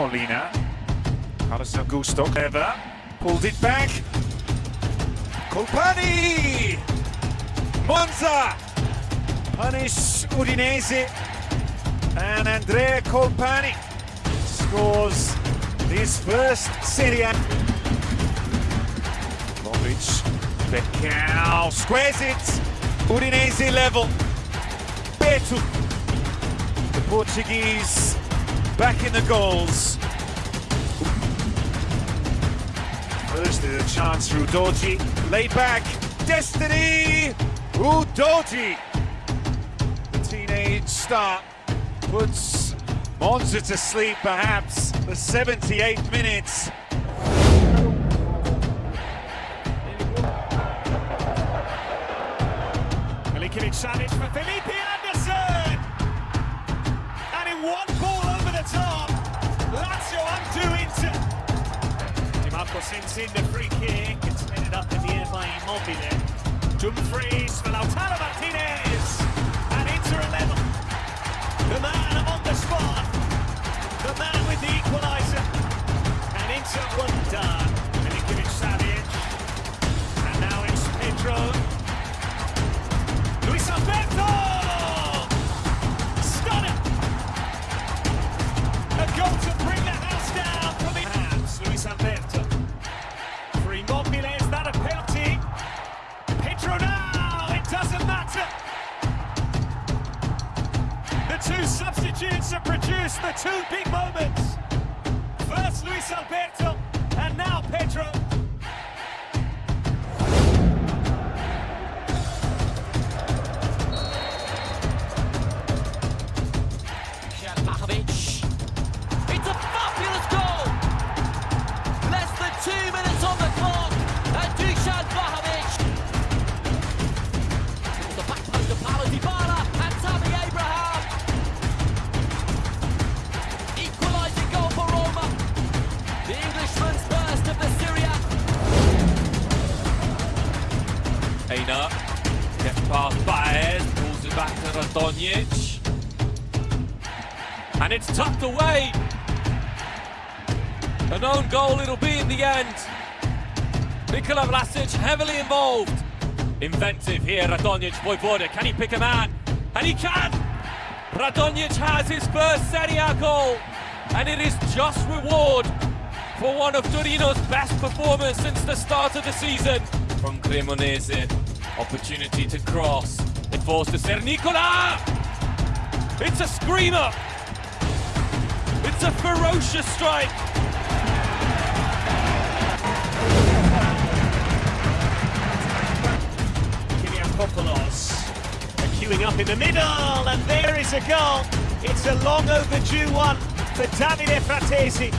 Molina. Carlos Augusto, clever. Pulled it back. Colpani! Monza! Punish Udinese. And Andrea Colpani scores his first Serie A. Becao, squares it. Udinese level. Beto. The Portuguese back in the goals. First the chance through Doji. Laid back. Destiny! Udogie! The teenage star puts Monza to sleep perhaps the 78th minutes. Milinkovic Savic for Felipe Anderson! And in one Marco sends in the free kick. It's ended up in the air by Immobile. Dumfries for Lautaro Martinez. And Inter 11. Substitutes have produced the two big moments. First Luis Alberto, and now Pedro. Radonjic. And it's tucked away. An own goal it'll be in the end. Nikola Vlasic heavily involved. Inventive here, Radonjic, Vojvoda, can he pick a man? And he can! Radonjic has his first Serie A goal. And it is just reward for one of Torino's best performers since the start of the season. From Cremonese, opportunity to cross. It falls to Sernicola! It's a screamer! It's a ferocious strike! Kyriakopoulos queuing up in the middle, and there is a goal. It's a long overdue one for Davide Frattesi.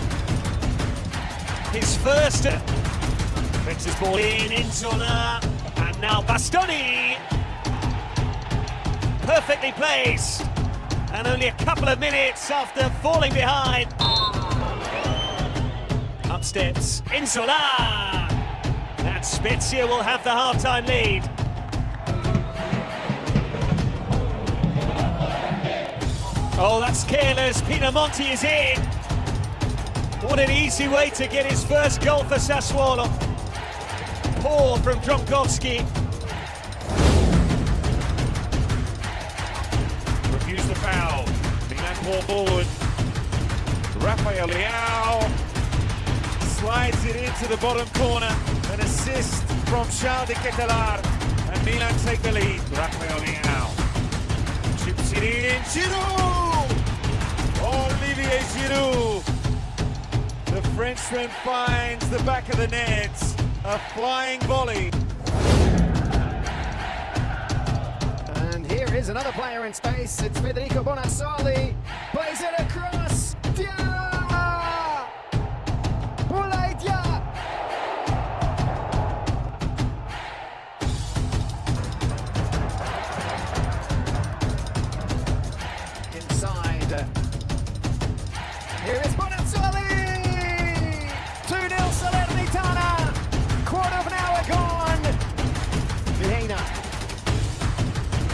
His first. His ball in, Nzola, and now Bastoni. Perfectly placed, and only a couple of minutes after falling behind. Upsteps, Nzola! And Spezia will have the half-time lead. Oh, that's careless. Pinamonti is in. What an easy way to get his first goal for Sassuolo. Poor from Dragowski. Refuse the foul. Milan ball forward. Rafael Leao slides it into the bottom corner. An assist from Charles De Ketelaere. And Milan take the lead. Rafael Leao chips it in. Giroud! Olivier Giroud. The Frenchman finds the back of the net. A flying volley. And here is another player in space. It's Federico Bonazzoli. Plays it across.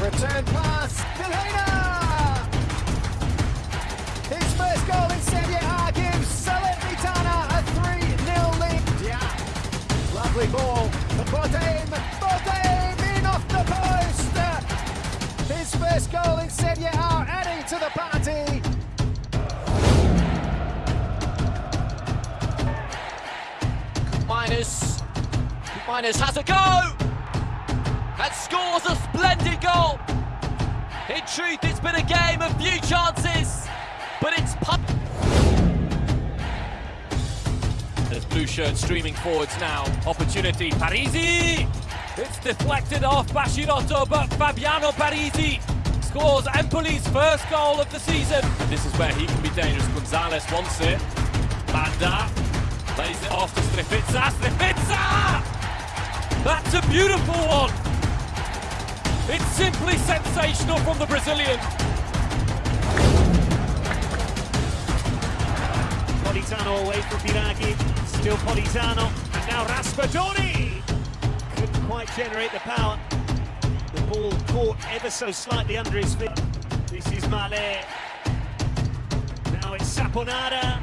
Return pass. Delena. His first goal in Serie A gives Salernitana a 3-0 lead. Yeah. Lovely ball. Bodaim. Bodaim in off the post. His first goal in Serie A adding to the party. Minus. Minus has a go! And scores a splendid goal! In truth, it's been a game of few chances, but it's. There's blue shirt streaming forwards now. Opportunity, Parisi! It's deflected off Baschirotto, but Fabiano Parisi scores Empoli's first goal of the season. This is where he can be dangerous. Gonzalez wants it. Banda plays it off to Strefezza. Strefezza! That's a beautiful one. It's simply sensational from the Brazilian. Politano away from Biraghi, still Politano, and now Raspadori! Couldn't quite generate the power. The ball caught ever so slightly under his feet. This is Male. Now it's Saponara.